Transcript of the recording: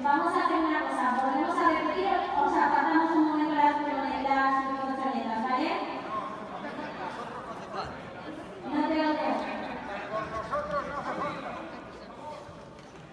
Vamos a hacer una cosa.